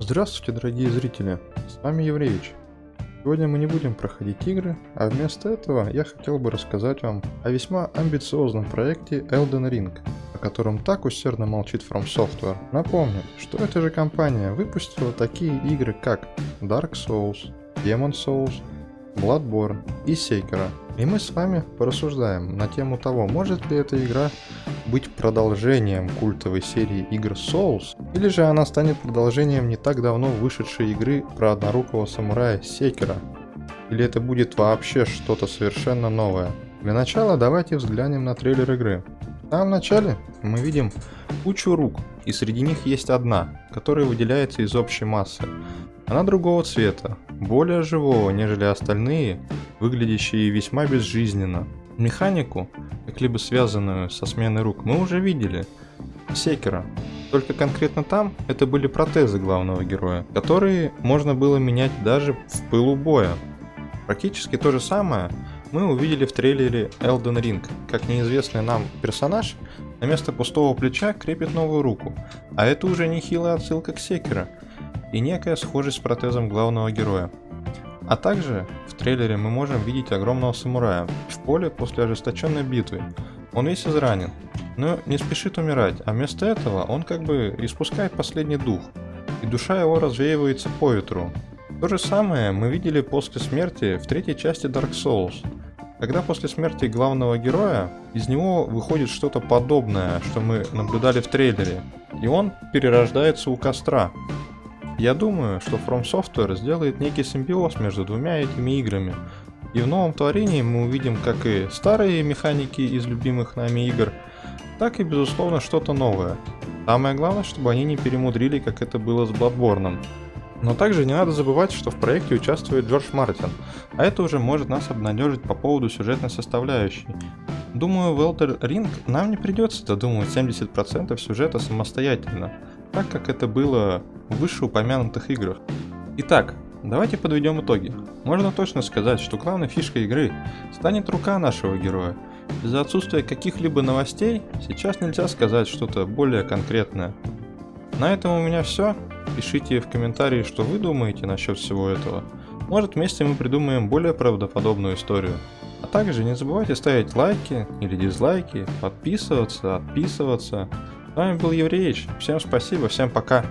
Здравствуйте, дорогие зрители, с вами Евреевич. Сегодня мы не будем проходить игры, а вместо этого я хотел бы рассказать вам о весьма амбициозном проекте Elden Ring, о котором так усердно молчит From Software. Напомню, что эта же компания выпустила такие игры как Dark Souls, Demon Souls, Bloodborne и Sekiro. И мы с вами порассуждаем на тему того, может ли эта игра быть продолжением культовой серии игр Souls, или же она станет продолжением не так давно вышедшей игры про однорукого самурая Секера, или это будет вообще что-то совершенно новое. Для начала давайте взглянем на трейлер игры. В начале мы видим кучу рук, и среди них есть одна, которая выделяется из общей массы. Она другого цвета, более живого, нежели остальные, выглядящие весьма безжизненно. Механику, как-либо связанную со сменой рук, мы уже видели. Секера. Только конкретно там это были протезы главного героя, которые можно было менять даже в пылу боя. Практически то же самое мы увидели в трейлере Elden Ring, как неизвестный нам персонаж на место пустого плеча крепит новую руку, а это уже нехилая отсылка к Секера – и некая схожесть с протезом главного героя. А также в трейлере мы можем видеть огромного самурая в поле после ожесточенной битвы. Он весь изранен, но не спешит умирать, а вместо этого он как бы испускает последний дух, и душа его развеивается по ветру. То же самое мы видели после смерти в третьей части Dark Souls, когда после смерти главного героя из него выходит что-то подобное, что мы наблюдали в трейлере, и он перерождается у костра, я думаю, что From Software сделает некий симбиоз между двумя этими играми. И в новом творении мы увидим как и старые механики из любимых нами игр, так и безусловно что-то новое. Самое главное, чтобы они не перемудрили, как это было с Bloodborne. Но также не надо забывать, что в проекте участвует Джордж Мартин, а это уже может нас обнадежить по поводу сюжетной составляющей. Думаю, в Elder Ring нам не придется додумывать 70% сюжета самостоятельно, так как это было в вышеупомянутых играх. Итак, давайте подведем итоги. Можно точно сказать, что главной фишкой игры станет рука нашего героя. Из-за отсутствия каких-либо новостей сейчас нельзя сказать что-то более конкретное. На этом у меня все. Пишите в комментарии, что вы думаете насчет всего этого. Может вместе мы придумаем более правдоподобную историю. А также не забывайте ставить лайки или дизлайки, подписываться, отписываться. С вами был Евреич. Всем спасибо, всем пока.